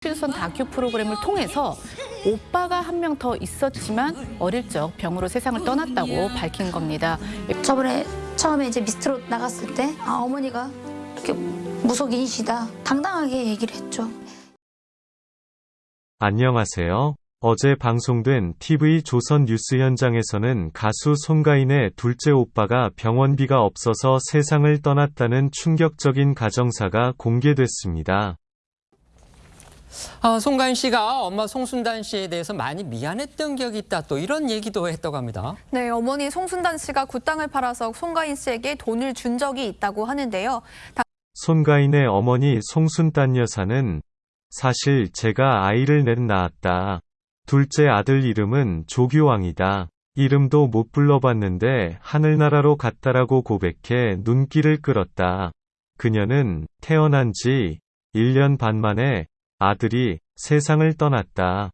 춘선 다큐 프로그램을 통해서 오빠가 한 명 더 있었지만 어릴 적 병으로 세상을 떠났다고 밝힌 겁니다. 저번에 처음에 이제 미스트롯 나갔을 때 아, 어머니가 이렇게 무속인이시다 당당하게 얘기를 했죠. 안녕하세요. 어제 방송된 TV 조선 뉴스 현장에서는 가수 송가인의 둘째 오빠가 병원비가 없어서 세상을 떠났다는 충격적인 가정사가 공개됐습니다. 아, 송가인 씨가 엄마 송순단 씨에 대해서 많이 미안했던 기억이 있다. 또 이런 얘기도 했다고 합니다. 네, 어머니 송순단 씨가 굿땅을 팔아서 송가인 씨에게 돈을 준 적이 있다고 하는데요. 손가인의 어머니 송순단 여사는 사실 제가 아이를 넷 낳았다. 둘째 아들 이름은 조규왕이다. 이름도 못 불러봤는데 하늘나라로 갔다라고 고백해 눈길을 끌었다. 그녀는 태어난 지 1년 반 만에 아들이 세상을 떠났다.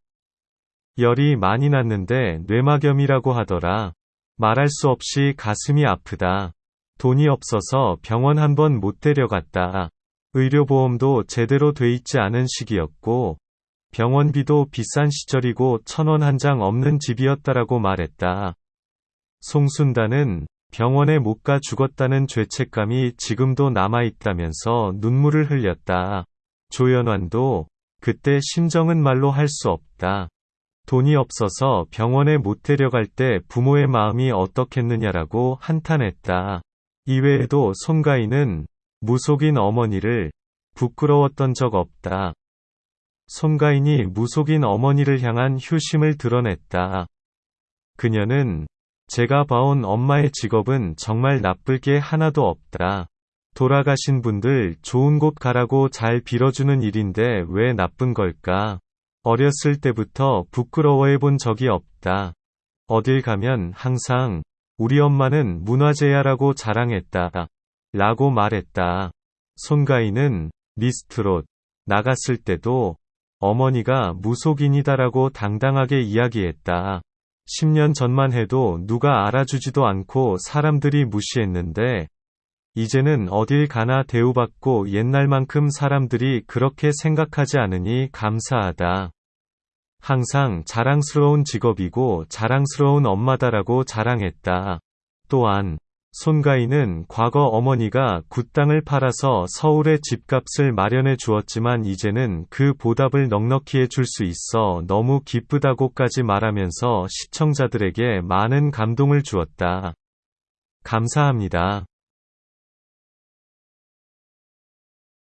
열이 많이 났는데 뇌막염이라고 하더라. 말할 수 없이 가슴이 아프다. 돈이 없어서 병원 한 번 못 데려갔다. 의료보험도 제대로 돼 있지 않은 시기였고, 병원비도 비싼 시절이고 천 원 한 장 없는 집이었다라고 말했다. 송순단은 병원에 못 가 죽었다는 죄책감이 지금도 남아있다면서 눈물을 흘렸다. 조연완도 그때 심정은 말로 할 수 없다. 돈이 없어서 병원에 못 데려갈 때 부모의 마음이 어떻겠느냐라고 한탄했다. 이외에도 손가인은 무속인 어머니를 부끄러웠던 적 없다. 손가인이 무속인 어머니를 향한 효심을 드러냈다. 그녀는 제가 봐온 엄마의 직업은 정말 나쁠 게 하나도 없다. 돌아가신 분들 좋은 곳 가라고 잘 빌어주는 일인데 왜 나쁜 걸까? 어렸을 때부터 부끄러워해 본 적이 없다. 어딜 가면 항상 우리 엄마는 문화재야라고 자랑했다. 라고 말했다. 손가인은 미스트롯 나갔을 때도 어머니가 무속인이다라고 당당하게 이야기했다. 10년 전만 해도 누가 알아주지도 않고 사람들이 무시했는데 이제는 어딜 가나 대우받고 옛날만큼 사람들이 그렇게 생각하지 않으니 감사하다. 항상 자랑스러운 직업이고 자랑스러운 엄마다라고 자랑했다. 또한 손가인은 과거 어머니가 굿땅을 팔아서 서울에 집값을 마련해 주었지만 이제는 그 보답을 넉넉히 해줄 수 있어 너무 기쁘다고까지 말하면서 시청자들에게 많은 감동을 주었다. 감사합니다.